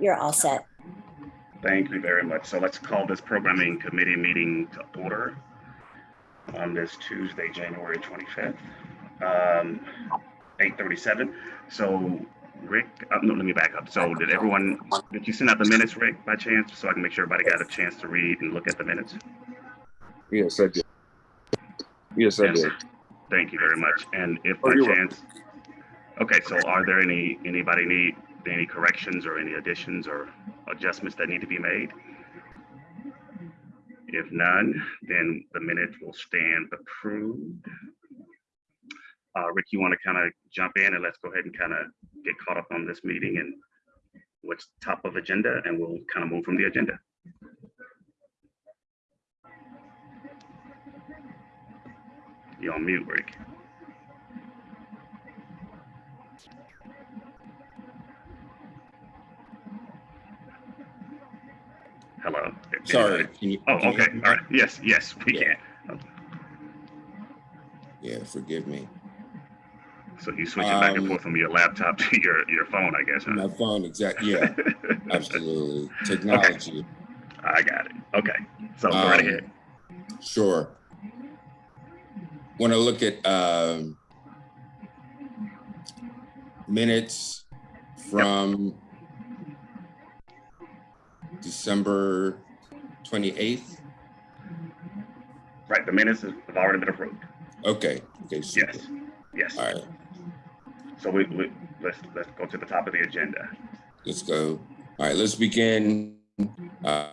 You're all set. Thank you very much. So let's call this programming committee meeting to order on this Tuesday, January 25th, um, 8:37. So Rick, uh, no, let me back up. So did everyone, did you send out the minutes, Rick, by chance, so I can make sure everybody got a chance to read and look at the minutes? Yes, I did. Yes, I Yes. did. Thank you very much. And if Oh, by you're welcome. Okay, so are there any, anybody need any corrections or any additions or adjustments that need to be made? If none, then the minutes will stand approved. Uh, Rick, you want to kind of jump in and let's go ahead and kind of get caught up on this meeting and what's top of agenda and we'll kind of move from the agenda. You're on mute, Rick. Sorry. Can you, Oh, can okay. me? All right. Yes, yes, we Yeah. can. Yeah, forgive me. So you switching back and Um, forth from your laptop to your, your phone, I guess, huh? My phone, exactly. Yeah, absolutely. Technology. I got it. Okay. So go right Um, ahead. Sure. Want to look at um, minutes from December 28th? Right, the minutes have already been approved. Okay, okay, super. Yes, yes. All right, So we, we, let's, let's go to the top of the agenda. let's go. All right, let's begin uh,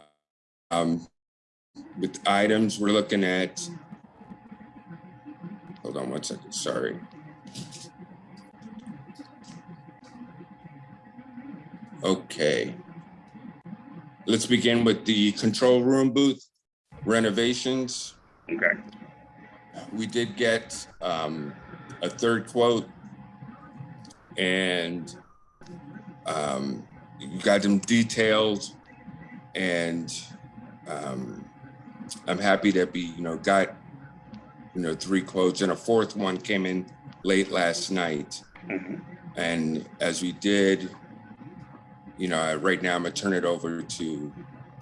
um, with items we're looking at. Hold on one second, sorry. Okay. Let's begin with the control room booth renovations. Okay, We did get um, a third quote and um, you got them detailed and um, I'm happy that we, you know, got, you know, three quotes and a fourth one came in late last night. Mhm. And as we did, you know, right now I'm gonna turn it over to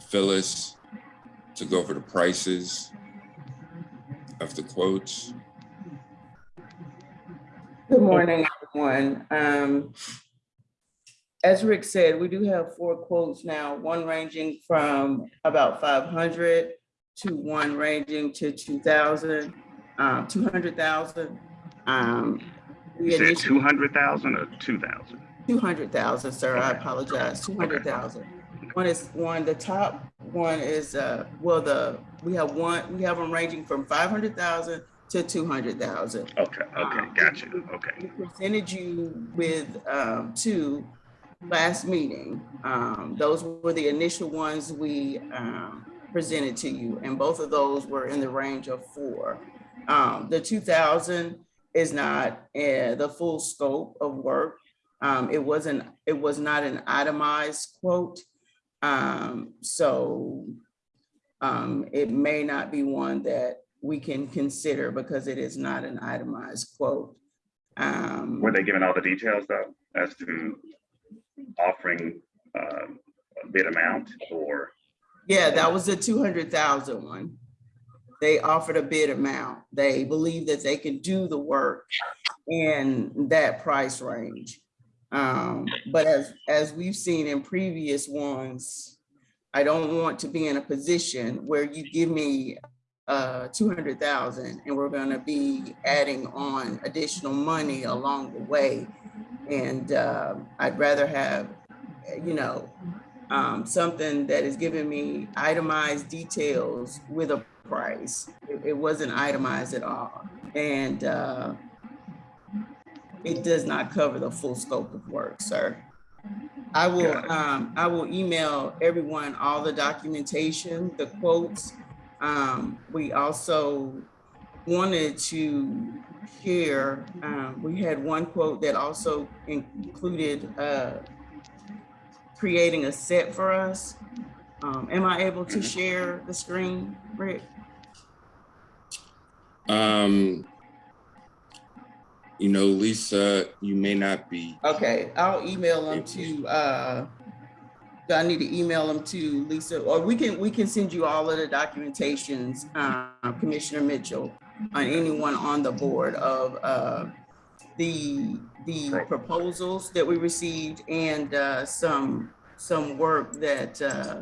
Phyllis to go over the prices of the quotes. Good morning, everyone. Um, As Rick said, we do have four quotes now, one ranging from about five hundred to one ranging to two thousand, um, two hundred thousand. Um, we you said two hundred thousand or two thousand? two hundred thousand, sir, I apologize, two hundred thousand. One is, one, the top one is, uh, well, the, we have one, we have them ranging from five hundred thousand to two hundred thousand. Okay, okay, got you, okay, We presented you with um, two last meeting. Um, Those were the initial ones we um, presented to you, and both of those were in the range of four. Um, The 2,000 is not uh, the full scope of work. Um, It wasn't, it was not an itemized quote. Um, So um, it may not be one that we can consider because it is not an itemized quote. Um, were they given all the details though, as to offering, um, a bid amount or? Yeah, that was the 200,000 one. They offered a bid amount. They believe that they can do the work in that price range. Um, but as, as we've seen in previous ones, I don't want to be in a position where you give me uh, 200,000 and we're gonna be adding on additional money along the way. And um, I'd rather have, you know, um, something that is giving me itemized details with a price. It, it wasn't itemized at all. And uh, it does not cover the full scope of work, sir. I will, um, I will email everyone all the documentation, the quotes. Um, we also wanted to share, um, we had one quote that also included, uh, creating a set for us. Um, am I able to share the screen, Rick? Um, you know, Lisa, you may not be, Okay, I'll email them to, uh, I need to email them to Lisa, or we can, we can send you all of the documentations, uh, Commissioner Mitchell, on anyone on the board of, uh, the, the proposals that we received and, uh, some, some work that, uh,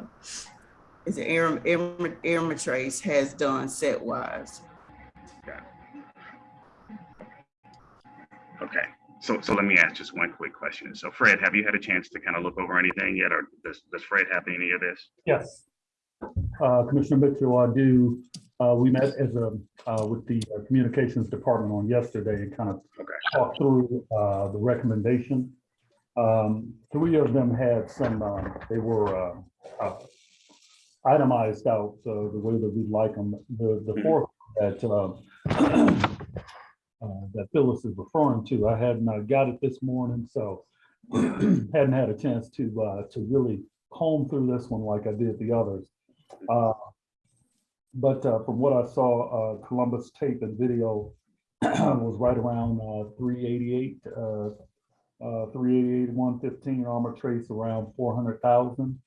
is it Aaron, Aaron, Aaron Matrace has done set wise. Okay, so, so let me ask just one quick question. So Fred, have you had a chance to kind of look over anything yet, or does, does Fred have any of this? Yes. Uh, Commissioner Mitchell, I do, uh, we met as a, uh, with the uh, Communications Department on yesterday and kind of Okay. talked through, uh, the recommendation. Um, three of them had some, uh, they were, uh, uh, itemized out, the way that we'd like them. The, the Mhm. fourth that, uh, that Phyllis is referring to, I hadn't uh, got it this morning, so hadn't had a chance to, uh, to really comb through this one like I did the others. Uh, But uh, from what I saw, uh, Columbus tape and video was right around uh, 388, uh, uh, 388, 115 armor trace around 400,000.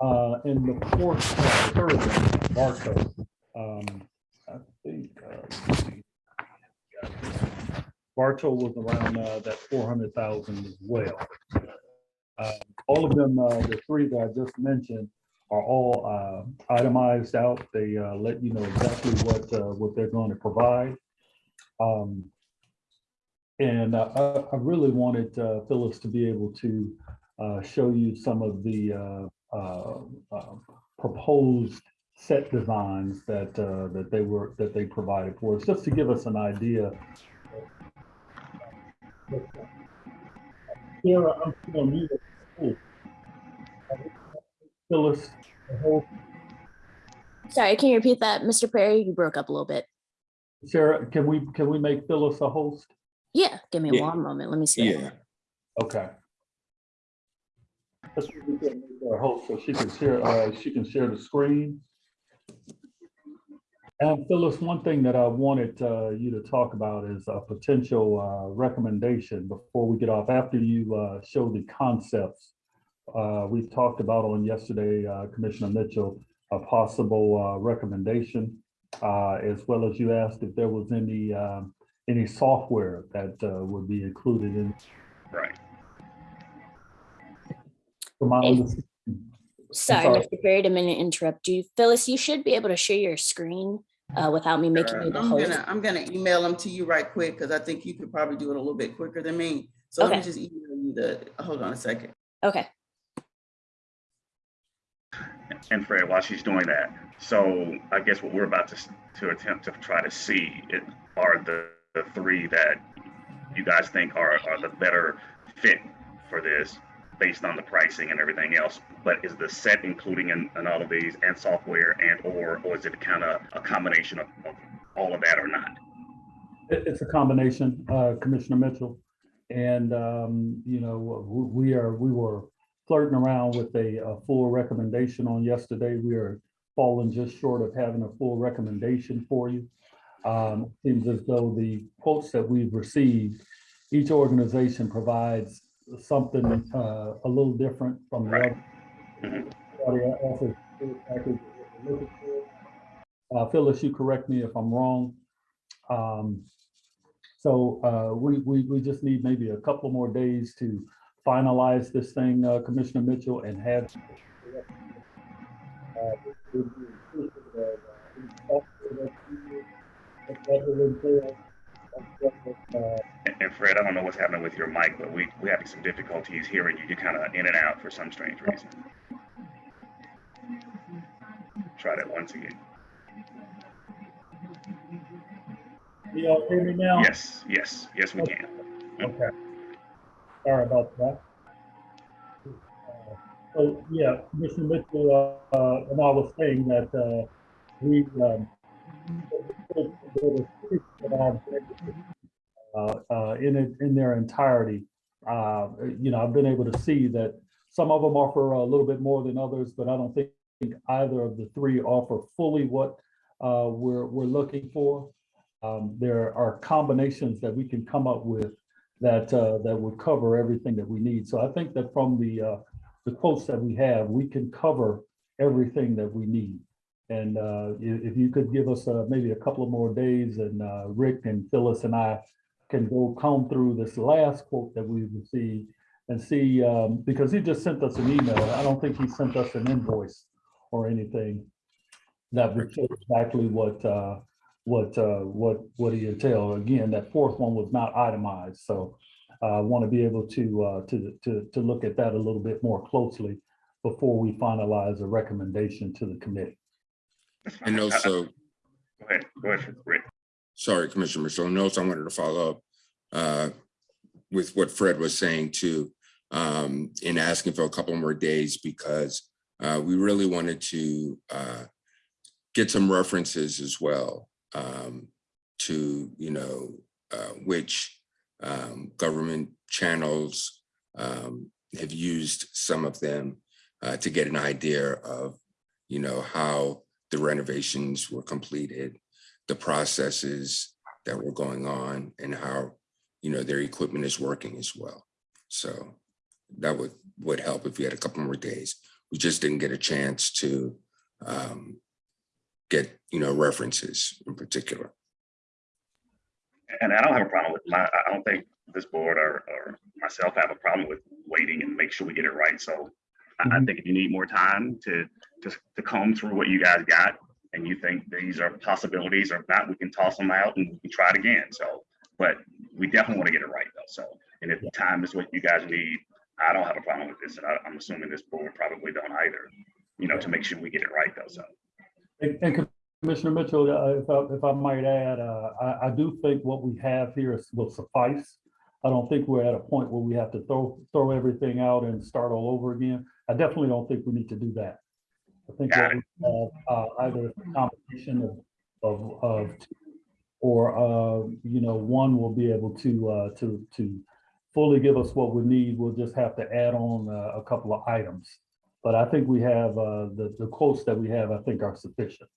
Uh, And the fourth, third, one, Barco, um, I think. Bartow was around uh, that 400,000 as well. Uh, All of them, uh, the three that I just mentioned are all uh, itemized out. They uh, let you know exactly what, uh, what they're going to provide. Um, And I, I really wanted Phyllis to be able to show you some of the proposed set designs that, that they were, that they provided for us, just to give us an idea. Sarah, I'm still muted. Phyllis, the whole Sorry, can you repeat that, Mr. Perry? You broke up a little bit. Sarah, can we, can we make Phyllis a host? Yeah, give me Yeah. one moment. Let me see. yeah. Okay. Let's see if we can make her a host so she can share, uh, she can share the screen. And Phyllis, one thing that I wanted, uh, you to talk about is a potential, uh, recommendation before we get off, after you, uh, show the concepts. Uh, we talked about on yesterday, uh, Commissioner Mitchell, a possible, uh, recommendation. Uh, as well as you asked if there was any, um, any software that, uh, would be included in Right. from my If- understanding. Sorry, sorry. Mr. Perry, didn't mean to interrupt you. Phyllis, you should be able to share your screen uh, without me making you the I'm host. gonna, I'm gonna email them to you right quick, because I think you could probably do it a little bit quicker than me. So let me just email you the, hold on a second. Okay, And Fred, while she's doing that, so I guess what we're about to, to attempt to try to see it are the, the three that you guys think are, are the better fit for this based on the pricing and everything else. But is the set including in, in all of these and software and or, or is it kind of a combination of, of all of that or not? It's a combination, uh, Commissioner Mitchell. And, um, you know, we are, we were flirting around with a, a full recommendation on yesterday. We are falling just short of having a full recommendation for you. Um, Seems as though the quotes that we've received, each organization provides something uh, a little different from the Right. other. Offers package of what they're looking for. Uh, Phyllis, you correct me if I'm wrong. Um, so, uh, we, we, we just need maybe a couple more days to finalize this thing, uh, Commissioner Mitchell, and have. And, Fred, I don't know what's happening with your mic, but we, we're having some difficulties hearing you. You're kind of in and out for some strange reason. Try that once again. You all hear me now? Yes, yes, yes, we can. Okay. Sorry about that. Uh, So, yeah, Commissioner Mitchell, uh, uh, and I was saying that, uh, we, um, uh, uh, in it, in their entirety, uh, you know, I've been able to see that some of them offer a little bit more than others, but I don't think either of the three offer fully what, uh, we're, we're looking for. um, there are combinations that we can come up with that, uh, that would cover everything that we need. So I think that from the, uh, the quotes that we have, we can cover everything that we need. And uh, if you could give us uh, maybe a couple of more days and uh, Rick and Phyllis and I can go comb through this last quote that we received and see, um, because he just sent us an email. I don't think he sent us an invoice or anything that would show exactly what, uh, what, uh, what, what he entailed. Again, that fourth one was not itemized, so I want to be able to, uh, to, to, to look at that a little bit more closely before we finalize a recommendation to the committee. And Uh, uh, also, Go ahead, go ahead, Rick. sorry, Commissioner Mitchell, and also I wanted to follow up uh, with what Fred was saying too, um, in asking for a couple more days because uh, we really wanted to uh, get some references as well um, to, you know, uh, which um, government channels um, have used some of them uh, to get an idea of, you know, how the renovations were completed, the processes that were going on and how, you know, their equipment is working as well. So that would, would help if we had a couple more days. We just didn't get a chance to um, get, you know, references in particular. And I don't have a problem with my, I don't think this board or, or myself have a problem with waiting and make sure we get it right. So I, I Mhm. think if you need more time to, to, to comb through what you guys got and you think these are possibilities or not, we can toss them out and we can try it again. So, but we definitely want to get it right though. So, and if the time is what you guys need, I don't have a problem with this. And I, I'm assuming this board probably don't either, you know, to make sure we get it right though. So. And and Commissioner Mitchell, uh, if I, if I might add, uh, I, I do think what we have here is- will suffice. I don't think we're at a point where we have to throw, throw everything out and start all over again. I definitely don't think we need to do that. I think Got that we have, uh, either a combination of, of, of, two, or, uh, you know, one will be able to, uh, to, to fully give us what we need. We'll just have to add on uh, a couple of items. But I think we have, uh, the, the quotes that we have, I think are sufficient.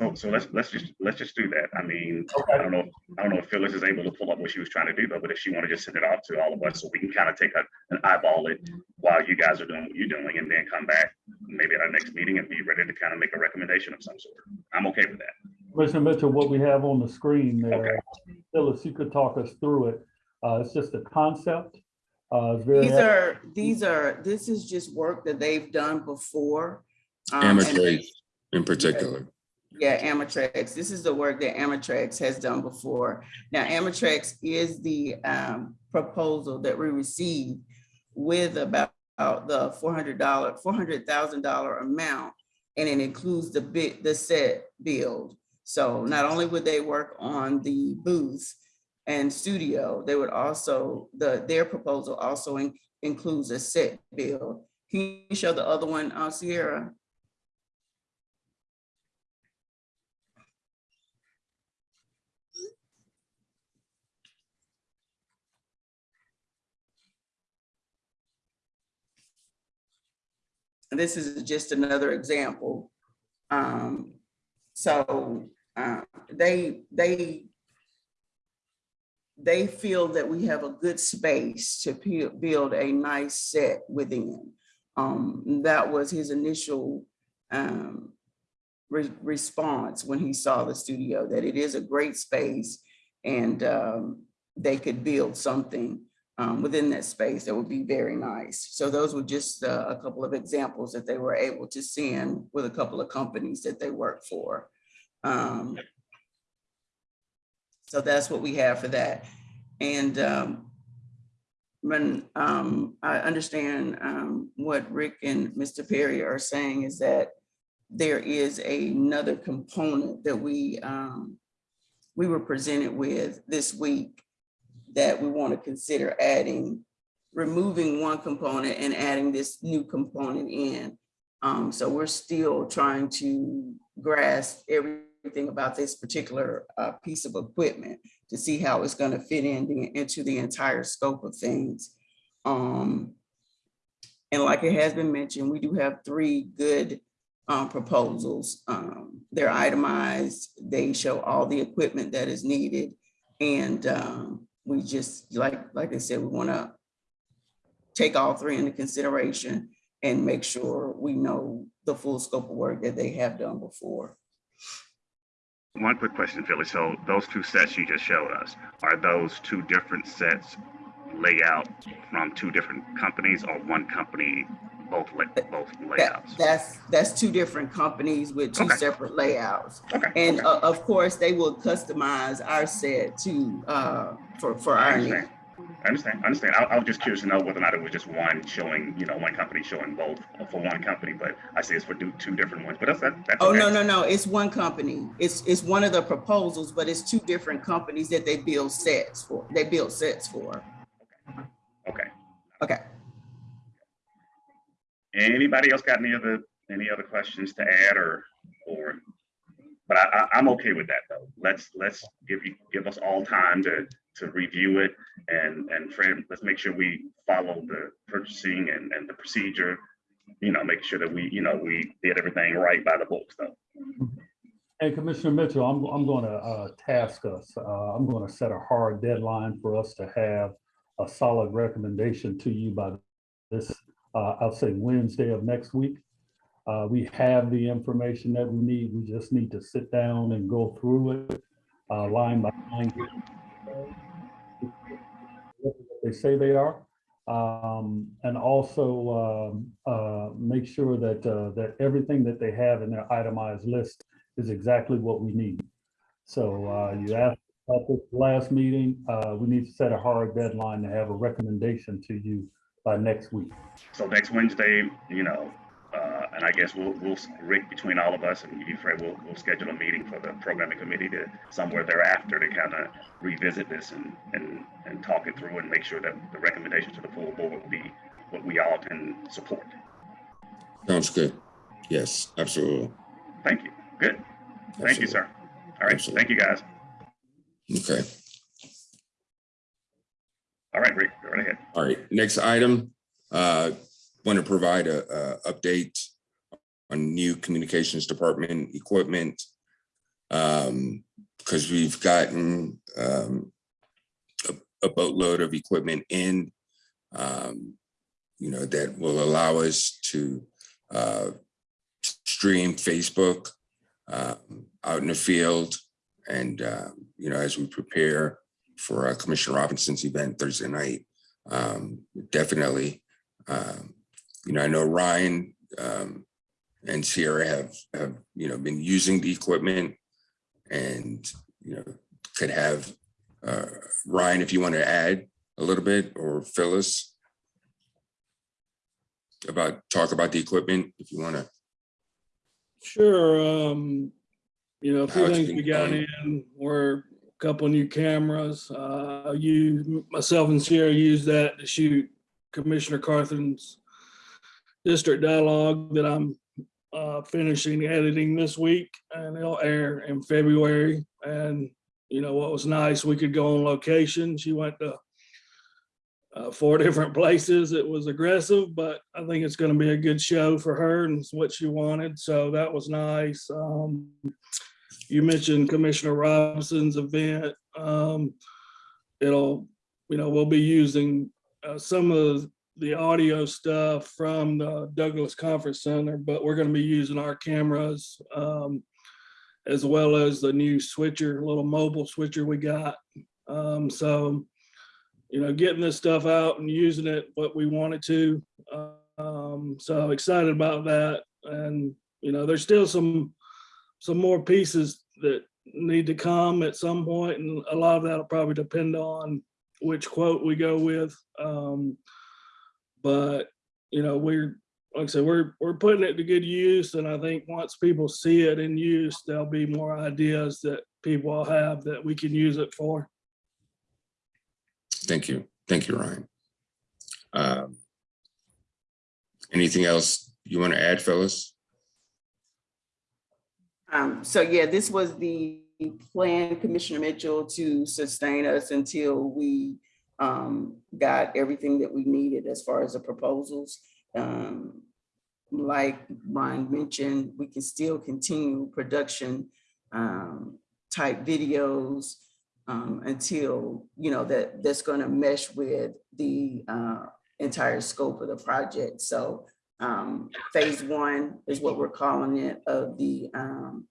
So, so let's, let's just, let's just do that. I mean, I don't know, I don't know if Phyllis is able to pull up what she was trying to do, though, but if she want to just send it off to all of us, so we can kind of take a, an eyeball it while you guys are doing what you're doing, and then come back maybe at our next meeting and be ready to kind of make a recommendation of some sort. I'm okay with that. Commissioner Mitchell, what we have on the screen there, Phyllis, you could talk us through it. Uh, it's just a concept. Uh, it's These are, these are, this is just work that they've done before. um, Amateur in particular. Yeah, Amatrex. This is the work that Amatrex has done before. Now, Amatrex is the um, proposal that we received with about the four hundred dollar, four hundred thousand dollar amount. And it includes the bit, the set build. So not only would they work on the booth and studio, they would also, the, their proposal also in- includes a set build. Can you show the other one, uh, Sierra? This is just another example. Um, so, uh, they, they, they feel that we have a good space to build a nice set within. Um, that was his initial, um, re- response when he saw the studio, that it is a great space and, um, they could build something um, within that space that would be very nice. So those were just uh, a couple of examples that they were able to send with a couple of companies that they work for. Um, So that's what we have for that. And um, when um, I understand um, what Rick and Mr. Perry are saying is that there is another component that we um, we were presented with this week that we want to consider adding, removing one component and adding this new component in. Um, so we're still trying to grasp everything about this particular uh, piece of equipment to see how it's going to fit in the, into the entire scope of things. Um, and like it has been mentioned, we do have three good um, proposals. They're itemized, they show all the equipment that is needed. And, um, we just, like, like I said, we wanna take all three into consideration and make sure we know the full scope of work that they have done before. One quick question, Philly. So those two sets you just showed us, are those two different sets layout from two different companies or one company, both, la- both That, that's, that's two different companies with two Okay. separate layouts. Okay. And okay. uh, of course, they will customize our set to, uh, for, for I our needs. understand. I understand, I understand. I, I was just curious to know whether or not it was just one showing, you know, one company showing both for one company, but I see it's for two, two different ones, but that's, that- that's. Oh, okay. no, no, no, it's one company. It's, it's one of the proposals, but it's two different companies that they build sets for, they build sets for. Okay. Okay. Anybody else got any other, any other questions to add or, or? But I, I, I'm okay with that though. Let's, let's give you, give us all time to, to review it. And, and let's make sure we follow the purchasing and, and the procedure. You know, make sure that we, you know, we did everything right by the books though. And Commissioner Mitchell, I'm, I'm gonna, uh, task us, uh, I'm gonna set a hard deadline for us to have a solid recommendation to you by this, uh, I'll say Wednesday of next week. Uh, we have the information that we need. We just need to sit down and go through it, uh, line by line. what They say they are. Um, and also, um, uh, make sure that, uh, that everything that they have in their itemized list is exactly what we need. So uh, you asked about this last meeting, we need to set a hard deadline to have a recommendation to you by next week. So next Wednesday, you know, uh, and I guess we'll, we'll, Rick, between all of us and you, Fred, we'll, we'll schedule a meeting for the programming committee to somewhere thereafter to kind of revisit this and, and, and talk it through and make sure that the recommendations to the full board will be what we all can support. Sounds good. Yes, absolutely. Thank you. Good. Thank you, sir. All right. Absolutely. Thank you, guys. Okay, All right, Rick, go right ahead. all right. Next item, uh, want to provide a, a update on new communications department equipment. Um, because we've gotten, um, a, a boatload of equipment in, um, you know, that will allow us to, uh, stream Facebook, um, out in the field. And, uh, you know, as we prepare for uh, Commissioner Robinson's event Thursday night, um, definitely, um, you know, I know Ryan, um, and Sierra have, have, you know, been using the equipment and, you know, could have, uh, Ryan, if you want to add a little bit or Phyllis about, talk about the equipment, if you want to. Sure, um, you know, a few things we got in were couple new cameras. Uh, you, myself and Sierra used that to shoot Commissioner Carthen's district dialogue that I'm uh, finishing editing this week and it'll air in February. And, you know, what was nice, we could go on location. She went to uh, four different places. It was aggressive, but I think it's going to be a good show for her and it's what she wanted. So that was nice. Um, you mentioned Commissioner Robinson's event. Um, it'll, you know, we'll be using uh, some of the audio stuff from the Douglas Conference Center, but we're going to be using our cameras um, as well as the new switcher, little mobile switcher we got. Um, so you know, getting this stuff out and using it what we wanted to. Um, so excited about that. And, you know, there's still some, some more pieces that need to come at some point, and a lot of that'll probably depend on which quote we go with. Um, but, you know, we're, like I said, we're, we're putting it to good use. And I think once people see it in use, there'll be more ideas that people will have that we can use it for. Thank you. Thank you, Ryan. Um, Anything else you want to add, Phyllis? Um, so yeah, this was the plan, Commissioner Mitchell, to sustain us until we um, got everything that we needed as far as the proposals. Um, like Ron mentioned, we can still continue production um, type videos um, until, you know, that, that's gonna mesh with the uh, entire scope of the project. So um, phase one is what we're calling it of the um,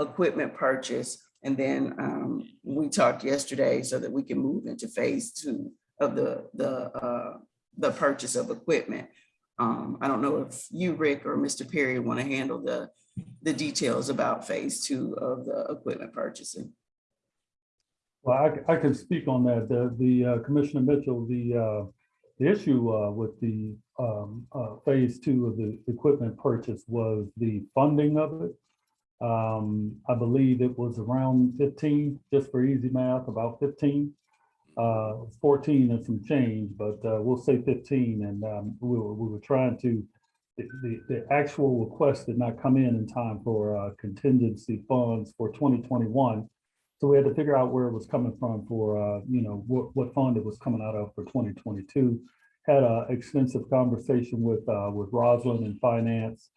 equipment purchase. And then um, we talked yesterday so that we can move into phase two of the, the, uh, the purchase of equipment. Um, I don't know if you, Rick, or Mr. Perry want to handle the, the details about phase two of the equipment purchasing. Well, I, I can speak on that. The, the uh, Commissioner Mitchell, the, uh, the issue uh, with the um, uh, phase two of the equipment purchase was the funding of it. Um, I believe it was around fifteen, just for easy math, about fifteen. Uh, fourteen and some change, but uh, we'll say fifteen, and um, we were, we were trying to, the, the, the actual request did not come in in time for uh, contingency funds for twenty twenty-one. So we had to figure out where it was coming from for, uh, you know, what, what fund it was coming out of for twenty twenty-two. Had an extensive conversation with, uh, with Rosalind in finance.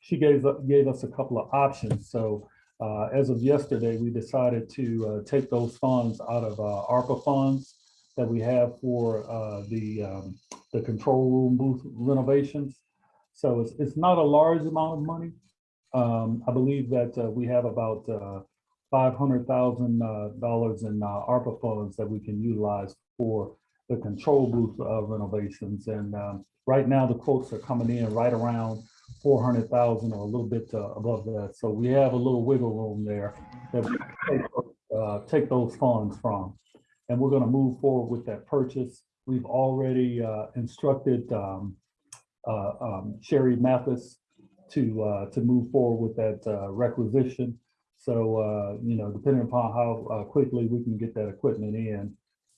She gave, gave us a couple of options. So, uh, as of yesterday, we decided to, uh, take those funds out of, uh, ARPA funds that we have for, uh, the, um, the control room booth renovations. So it's, it's not a large amount of money. Um, I believe that, uh, we have about, uh, five hundred thousand uh, dollars in ARPA funds that we can utilize for the control booth renovations. And um, right now, the quotes are coming in right around four hundred thousand or a little bit uh, above that. So we have a little wiggle room there that we take, uh, take those funds from. And we're gonna move forward with that purchase. We've already uh, instructed um, uh, um, Sherry Mathis to, uh, to move forward with that requisition. So, you know, depending upon how quickly we can get that equipment in,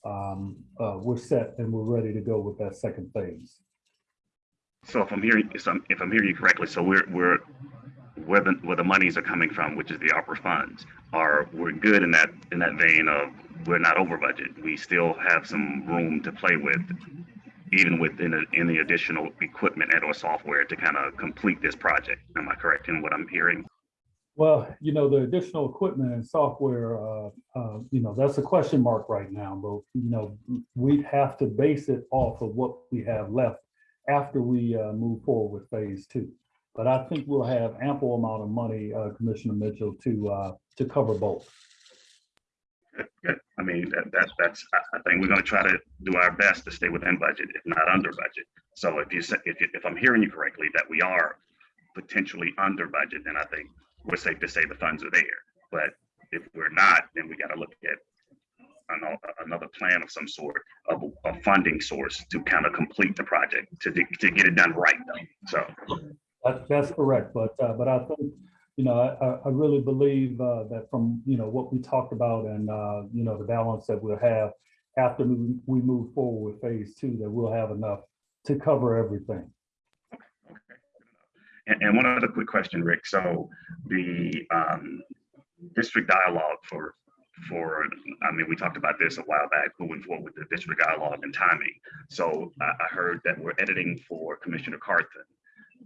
um, uh, we're set and we're ready to go with that second phase. So if I'm hearing, if I'm, if I'm hearing you correctly, so we're, we're, where the, where the monies are coming from, which is the ARPA funds, are, we're good in that, in that vein of, we're not over budget. We still have some room to play with, even within, the- in the additional equipment and or software to kind of complete this project. Am I correct in what I'm hearing? Well, you know, the additional equipment and software, uh, uh, you know, that's a question mark right now, but, you know, we'd have to base it off of what we have left after we uh, move forward with phase two. But I think we'll have ample amount of money, uh, Commissioner Mitchell, to, uh, to cover both. I mean, that, that, that's, I, think we're gonna try to do our best to stay within budget, if not under budget. So if you say, if, if I'm hearing you correctly, that we are potentially under budget, then I think we're safe to say the funds are there. But if we're not, then we gotta look at ano- another plan of some sort of a funding source to kind of complete the project, to, to get it done right though. So, That, that's correct, but, uh, but I think, you know, I, I- really believe, uh, that from, you know, what we talked about and, uh, you know, the balance that we'll have after we move forward with phase two, that we'll have enough to cover everything. And, and one other quick question, Rick. So the, um, district dialogue for, for, I mean, we talked about this a while back, moving forward with the district dialogue and timing. So I, I heard that we're editing for Commissioner Carthen.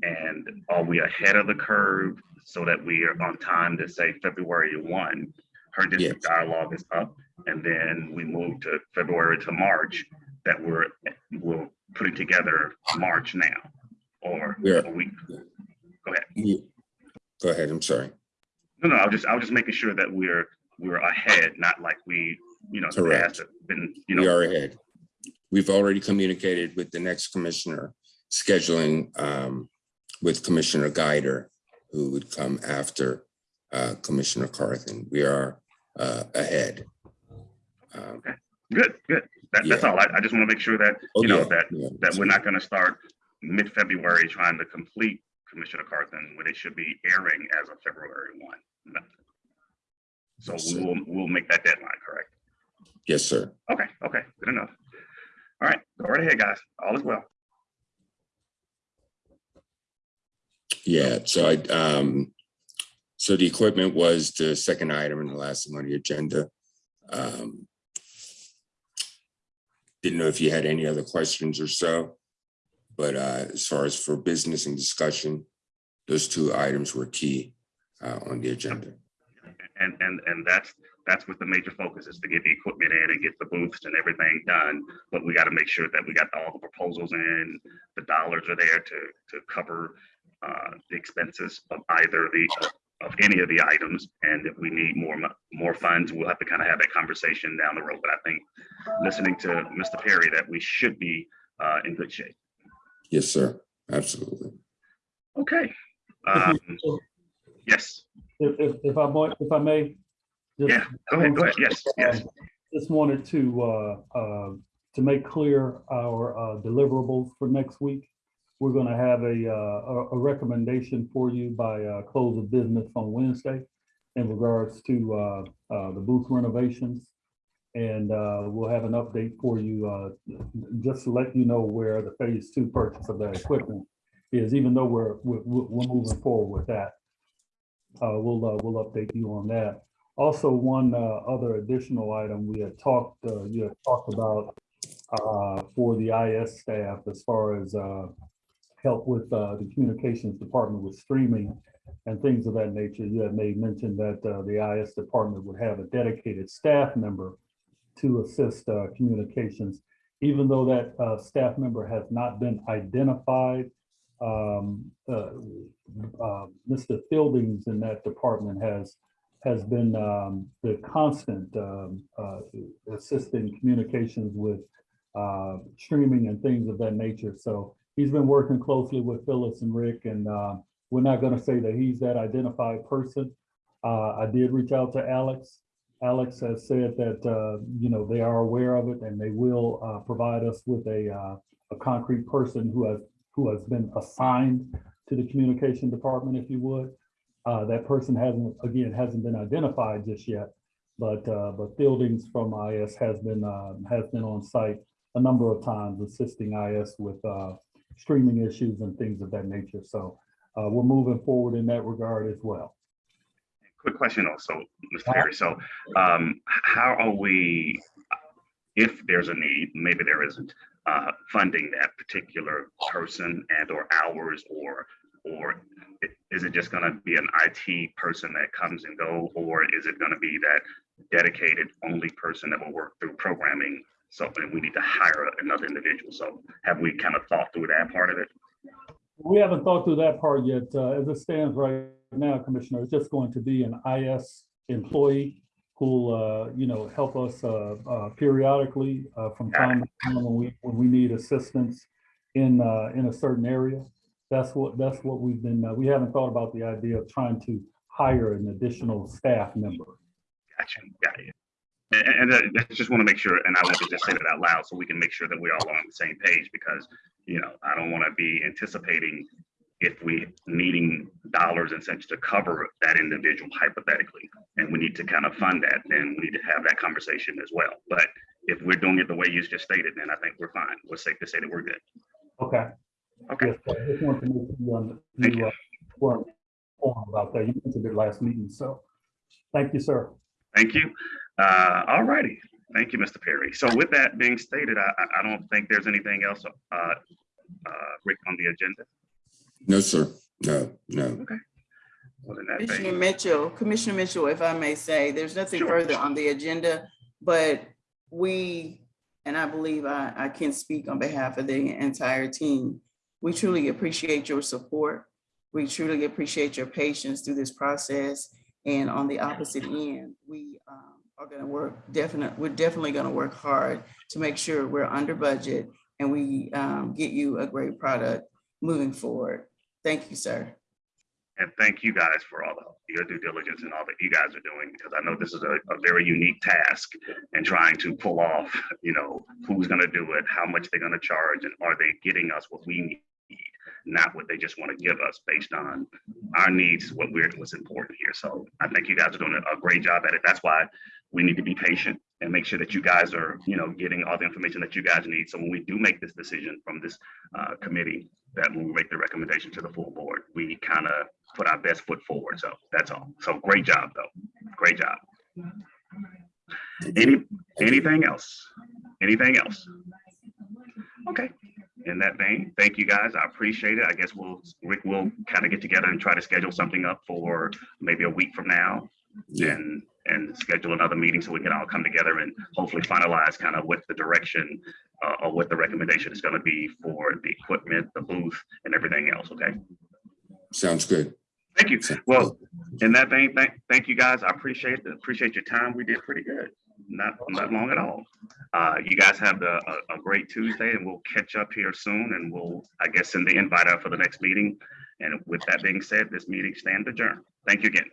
And are we ahead of the curve so that we are on time to say February one? Her district dialogue is up and then we move to February to March that we're, we're putting together March now. Or Yeah. we, go ahead. You- Go ahead, I'm sorry. No, no, I was just, I was just making sure that we're, we're ahead, not like we, you know, Correct. been, you we are ahead. We've already communicated with the next commissioner, scheduling um, with Commissioner Guider, who would come after uh, Commissioner Carthen. We are uh, ahead. Um, good, good. That, that's all. I, I just want to make sure that, oh, you know, yeah, that, yeah, that we're not gonna start mid-February trying to complete Commissioner Carthen when it should be airing as of February one. So Yes, we'll, we'll make that deadline, correct? Yes, sir. Okay, okay, good enough. All right, go right ahead, guys. All is well. Yeah, so I, um, so the equipment was the second item in the last one on the agenda. Um, Didn't know if you had any other questions or so, But uh, as far as for business and discussion, those two items were key uh, on the agenda. And, and, and that's, that's what the major focus is to get the equipment in and get the booths and everything done. But we got to make sure that we got all the proposals in, the dollars are there to, to cover uh, the expenses of either the, of any of the items. And if we need more, more funds, we'll have to kind of have that conversation down the road. But I think listening to Mr. Perry, that we should be uh, in good shape. Yes, sir. Absolutely. Okay. Um, Yes, If, if, if I might, if I may. just- Yeah, go ahead, go ahead. Yes, yes. Just wanted to, uh, uh, to make clear our uh, deliverables for next week. We're gonna have a, uh, a, a recommendation for you by, uh, close of business on Wednesday in regards to, uh, uh, the booth renovations. And, uh, we'll have an update for you, uh, just to let you know where the phase two purchase of that equipment is, even though we're, we're, we're moving forward with that. Uh, we'll, uh, we'll update you on that. Also, one uh, other additional item, we had talked, uh, you had talked about uh, for the IS staff as far as uh, help with uh, the communications department with streaming and things of that nature. You had made mention that uh, the IS department would have a dedicated staff member to assist uh, communications. Even though that uh, staff member has not been identified, um, uh, uh, Mr. Fieldings in that department has has been um, the constant um, uh, assisting communications with streaming and things of that nature. So he's been working closely with Phyllis and Rick, and we're not going to say that he's that identified person. I did reach out to Alex. Alex has said that uh, you know they are aware of it and they will uh, provide us with a uh, a concrete person who has who has been assigned to the communication department, if you would. Uh, that person hasn't, again, hasn't been identified just yet, but, uh, but Fieldings from IS has been, has been on site a number of times assisting IS with, streaming issues and things of that nature. So, we're moving forward in that regard as well. Quick question also, Mr. Perry. So um, how are we, if there's a need, maybe there isn't, uh, funding that particular person and or hours or, or is it just gonna be an IT person that comes and go, or is it gonna be that dedicated only person that will work through programming? So then we need to hire another individual. So have we kind of thought through that part of it? We haven't thought through that part yet. Uh, as it stands right now, Commissioner, is just going to be an IS employee who'll, uh, you know, help us, uh, uh, periodically, uh, from time to time when we, when we need assistance in, uh, in a certain area. That's what, that's what we've been, uh, we haven't thought about the idea of trying to hire an additional staff member. Gotcha, got it. And, and I just want to make sure, and I want to just say that out loud so we can make sure that we're all on the same page because, you know, I don't want to be anticipating if we needing dollars and cents to cover that individual hypothetically, and we need to kind of fund that, then we need to have that conversation as well. But if we're doing it the way you just stated, then I think we're fine. We're safe to say that we're good. Okay. Okay, Yes, I just want to make you, um, you, uh, were informed about that. You mentioned it last meeting, so thank you, sir. thank you. Uh, all righty. Thank you, Mr. Perry. So with that being stated, I, I- I don't think there's anything else, uh, uh, Rick, on the agenda. No, sir. No, no. Well, Commissioner vein, Mitchell, Commissioner Mitchell, if I may say, there's nothing Sure. further on the agenda, but we, and I believe I, I can speak on behalf of the entire team. We truly appreciate your support. We truly appreciate your patience through this process. And on the opposite end, we um, are gonna work definite, we're definitely gonna work hard to make sure we're under budget and we um, get you a great product moving forward. Thank you, sir. and thank you guys for all the, your due diligence and all that you guys are doing, because I know this is a, a very unique task and trying to pull off, you know, who's gonna do it, how much they're gonna charge, and are they getting us what we need? Not what they just want to give us based on our needs, what we're, what's important here. So I think you guys are doing a, a great job at it. That's why we need to be patient and make sure that you guys are, you know, getting all the information that you guys need. So when we do make this decision from this uh, committee, that when we make the recommendation to the full board, we kind of put our best foot forward. So that's all. So great job, though. Great job. Any, anything else? Anything else? Okay. in that vein, thank you guys. I appreciate it. I guess we'll, Rick will kind of get together and try to schedule something up for maybe a week from now Yeah, and, and schedule another meeting so we can all come together and hopefully finalize kind of what the direction uh, or what the recommendation is going to be for the equipment, the booth and everything else. Okay. sounds good. Thank you. Well, in that vein, thank, thank you guys. I appreciate, it. appreciate your time. We did pretty good. Not, not long at all. Uh, you guys have the, a, a great Tuesday and we'll catch up here soon and we'll, I guess, send the invite out for the next meeting. And with that being said, this meeting stands adjourned. Thank you again.